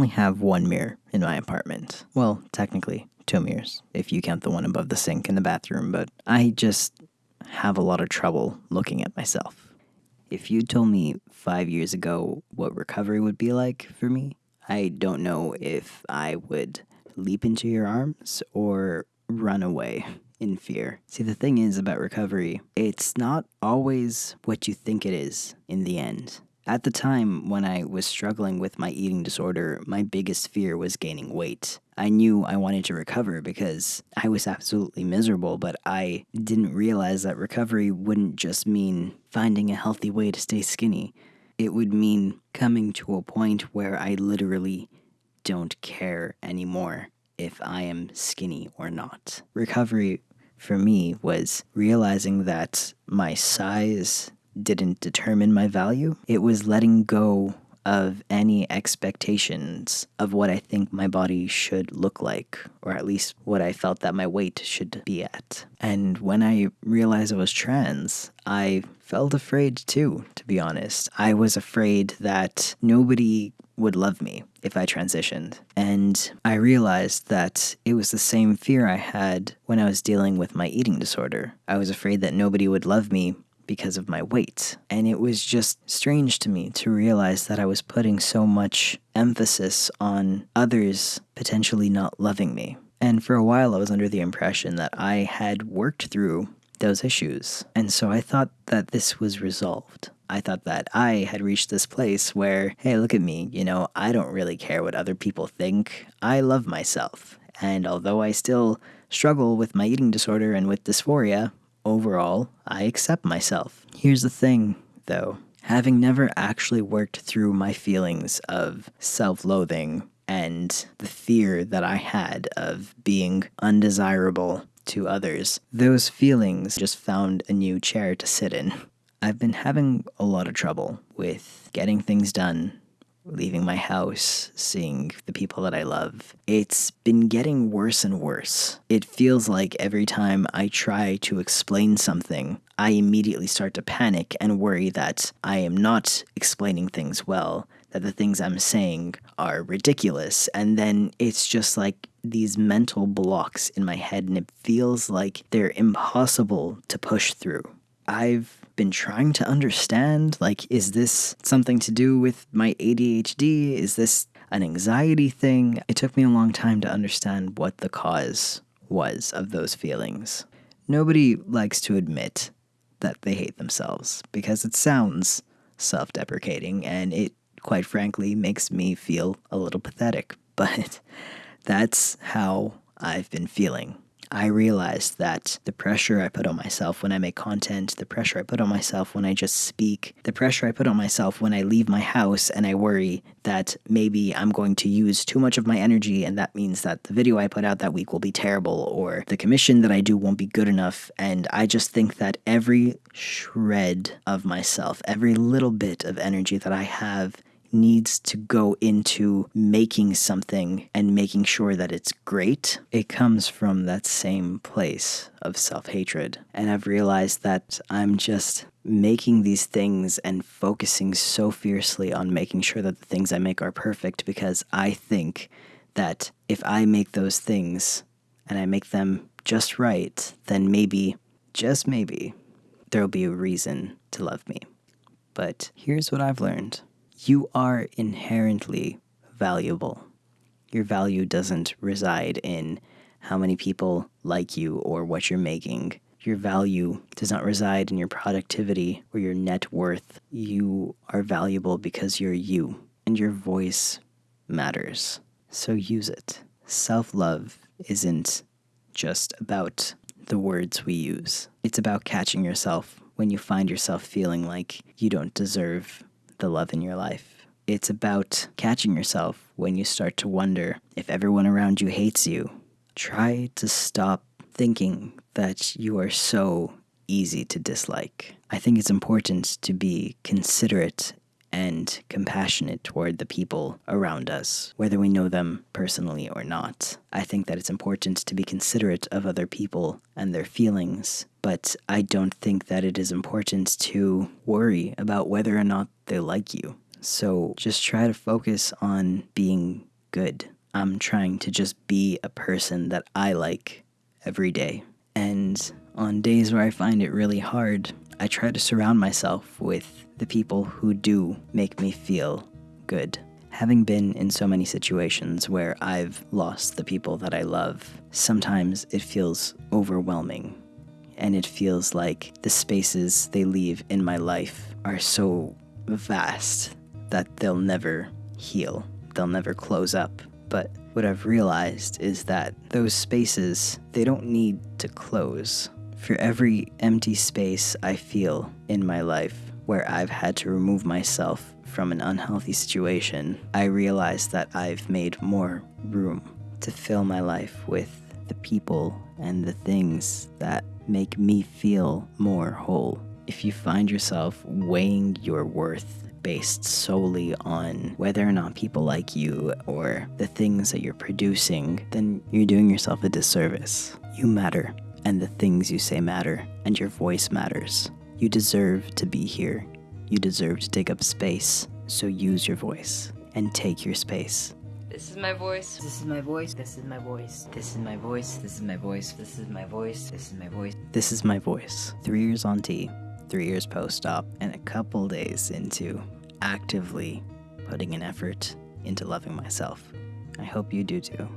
only have one mirror in my apartment. Well, technically, two mirrors, if you count the one above the sink in the bathroom, but I just have a lot of trouble looking at myself. If you told me five years ago what recovery would be like for me, I don't know if I would leap into your arms or run away in fear. See, the thing is about recovery, it's not always what you think it is in the end. At the time when I was struggling with my eating disorder, my biggest fear was gaining weight. I knew I wanted to recover because I was absolutely miserable, but I didn't realize that recovery wouldn't just mean finding a healthy way to stay skinny. It would mean coming to a point where I literally don't care anymore if I am skinny or not. Recovery for me was realizing that my size didn't determine my value. It was letting go of any expectations of what I think my body should look like, or at least what I felt that my weight should be at. And when I realized I was trans, I felt afraid too, to be honest. I was afraid that nobody would love me if I transitioned. And I realized that it was the same fear I had when I was dealing with my eating disorder. I was afraid that nobody would love me because of my weight. And it was just strange to me to realize that I was putting so much emphasis on others potentially not loving me. And for a while, I was under the impression that I had worked through those issues. And so I thought that this was resolved. I thought that I had reached this place where, hey, look at me, you know, I don't really care what other people think. I love myself. And although I still struggle with my eating disorder and with dysphoria, overall, I accept myself. Here's the thing, though having never actually worked through my feelings of self loathing and the fear that I had of being undesirable to others, those feelings just found a new chair to sit in. I've been having a lot of trouble with getting things done leaving my house, seeing the people that I love. It's been getting worse and worse. It feels like every time I try to explain something, I immediately start to panic and worry that I am not explaining things well, that the things I'm saying are ridiculous. And then it's just like these mental blocks in my head, and it feels like they're impossible to push through. I've been trying to understand like, is this something to do with my ADHD? Is this an anxiety thing? It took me a long time to understand what the cause was of those feelings. Nobody likes to admit that they hate themselves because it sounds self deprecating and it, quite frankly, makes me feel a little pathetic. But that's how I've been feeling I realized that the pressure I put on myself when I make content, the pressure I put on myself when I just speak, the pressure I put on myself when I leave my house and I worry that maybe I'm going to use too much of my energy and that means that the video I put out that week will be terrible or the commission that I do won't be good enough. And I just think that every shred of myself, every little bit of energy that I have needs to go into making something and making sure that it's great, it comes from that same place of self hatred. And I've realized that I'm just making these things and focusing so fiercely on making sure that the things I make are perfect because I think that if I make those things and I make them just right, then maybe, just maybe, there'll be a reason to love me. But here's what I've learned you are inherently valuable. Your value doesn't reside in how many people like you or what you're making. Your value does not reside in your productivity or your net worth. You are valuable because you're you, and your voice matters. So use it. Self love isn't just about the words we use, it's about catching yourself when you find yourself feeling like you don't deserve the love in your life. It's about catching yourself when you start to wonder if everyone around you hates you. Try to stop thinking that you are so easy to dislike. I think it's important to be considerate and compassionate toward the people around us, whether we know them personally or not. I think that it's important to be considerate of other people and their feelings, but I don't think that it is important to worry about whether or not they like you. So just try to focus on being good. I'm trying to just be a person that I like every day. And on days where I find it really hard, I try to surround myself with the people who do make me feel good. Having been in so many situations where I've lost the people that I love, sometimes it feels overwhelming. And it feels like the spaces they leave in my life are so vast that they'll never heal, they'll never close up. But what I've realized is that those spaces, they don't need to close. For every empty space I feel in my life where I've had to remove myself from an unhealthy situation, I realize that I've made more room to fill my life with the people and the things that make me feel more whole. If you find yourself weighing your worth based solely on whether or not people like you or the things that you're producing, then you're doing yourself a disservice. You matter, and the things you say matter, and your voice matters. You deserve to be here. You deserve to take up space, so use your voice and take your space. This is my voice. This is my voice. This is my voice. This is my voice. This is my voice. This is my voice. This is my voice. This is my voice. Three years on T, three years post op, and a couple days into actively putting an effort into loving myself. I hope you do too.